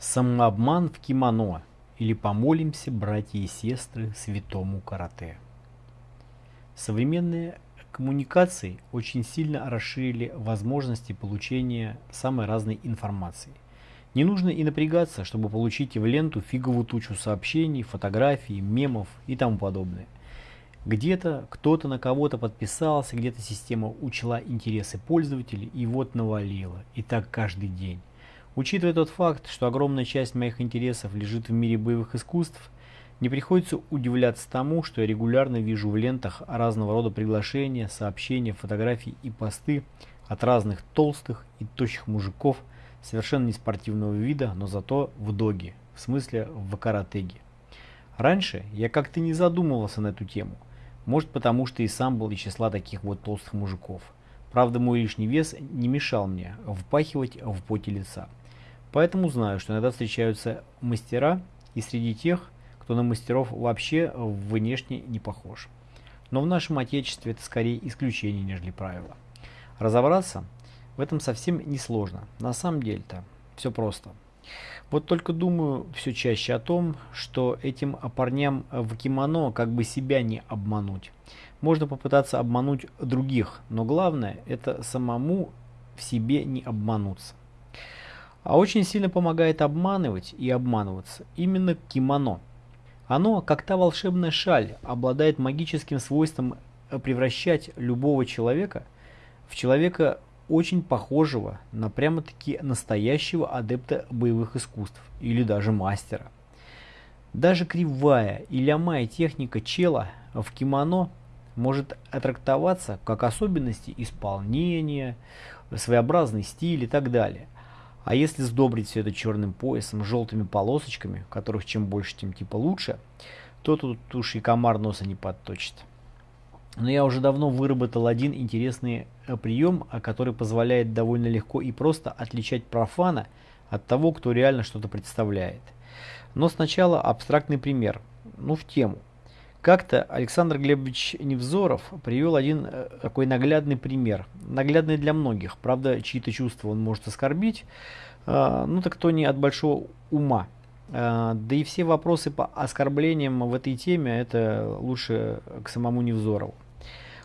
Самообман в кимоно или помолимся, братья и сестры, святому карате. Современные коммуникации очень сильно расширили возможности получения самой разной информации. Не нужно и напрягаться, чтобы получить в ленту фиговую тучу сообщений, фотографий, мемов и тому подобное. Где-то кто-то на кого-то подписался, где-то система учла интересы пользователей и вот навалила. И так каждый день. Учитывая тот факт, что огромная часть моих интересов лежит в мире боевых искусств, не приходится удивляться тому, что я регулярно вижу в лентах разного рода приглашения, сообщения, фотографии и посты от разных толстых и тощих мужиков совершенно не спортивного вида, но зато в доге, в смысле в каратеге. Раньше я как-то не задумывался на эту тему, может потому что и сам был из числа таких вот толстых мужиков. Правда мой лишний вес не мешал мне впахивать в поте лица. Поэтому знаю, что иногда встречаются мастера и среди тех, кто на мастеров вообще внешне не похож. Но в нашем отечестве это скорее исключение, нежели правило. Разобраться в этом совсем не сложно. На самом деле-то все просто. Вот только думаю все чаще о том, что этим парням в кимоно как бы себя не обмануть. Можно попытаться обмануть других, но главное это самому в себе не обмануться. А очень сильно помогает обманывать и обманываться именно кимоно. Оно, как та волшебная шаль, обладает магическим свойством превращать любого человека в человека очень похожего на прямо-таки настоящего адепта боевых искусств или даже мастера. Даже кривая и лямая техника чела в кимоно может аттрактоваться как особенности исполнения, своеобразный стиль и так далее – а если сдобрить все это черным поясом, желтыми полосочками, которых чем больше, тем типа лучше, то тут уж и комар носа не подточит. Но я уже давно выработал один интересный э, прием, который позволяет довольно легко и просто отличать профана от того, кто реально что-то представляет. Но сначала абстрактный пример, ну в тему. Как-то Александр Глебович Невзоров привел один э, такой наглядный пример. Наглядный для многих. Правда, чьи-то чувства он может оскорбить. А, ну так то не от большого ума. А, да и все вопросы по оскорблениям в этой теме, это лучше к самому Невзорову.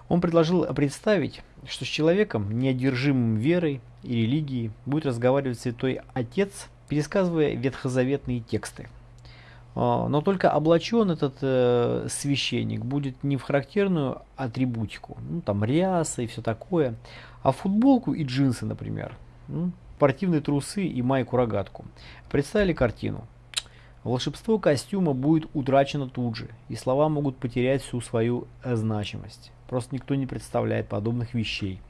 Он предложил представить, что с человеком, неодержимым верой и религией, будет разговаривать святой отец, пересказывая ветхозаветные тексты. А, но только облачен этот э, священник будет не в характерную атрибутику, ну там ряса и все такое, а в футболку и джинсы, например, ну, спортивные трусы и майку-рогатку. Представили картину? Волшебство костюма будет утрачено тут же, и слова могут потерять всю свою значимость. Просто никто не представляет подобных вещей.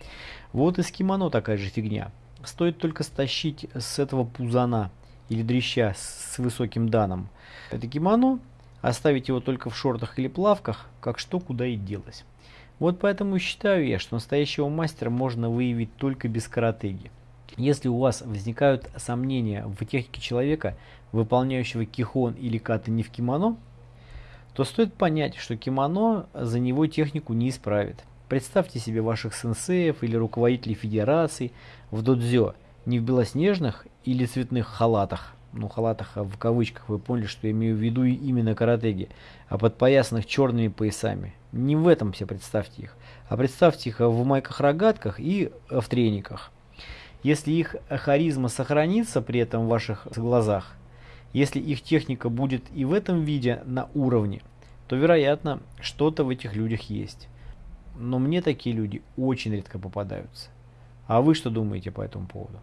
Вот и с кимоно такая же фигня. Стоит только стащить с этого пузана или дрища с высоким даном, это кимоно, оставить его только в шортах или плавках, как что куда и делось. Вот поэтому считаю я, что настоящего мастера можно выявить только без каратеги. Если у вас возникают сомнения в технике человека, выполняющего кихон или каты не в кимоно, то стоит понять, что кимоно за него технику не исправит. Представьте себе ваших сенсеев или руководителей федераций в додзё не в белоснежных или цветных халатах, ну халатах а в кавычках, вы поняли, что я имею в виду именно каратеги, а подпоясанных черными поясами. Не в этом все представьте их, а представьте их в майках-рогатках и в трениках. Если их харизма сохранится при этом в ваших глазах, если их техника будет и в этом виде на уровне, то вероятно что-то в этих людях есть. Но мне такие люди очень редко попадаются. А вы что думаете по этому поводу?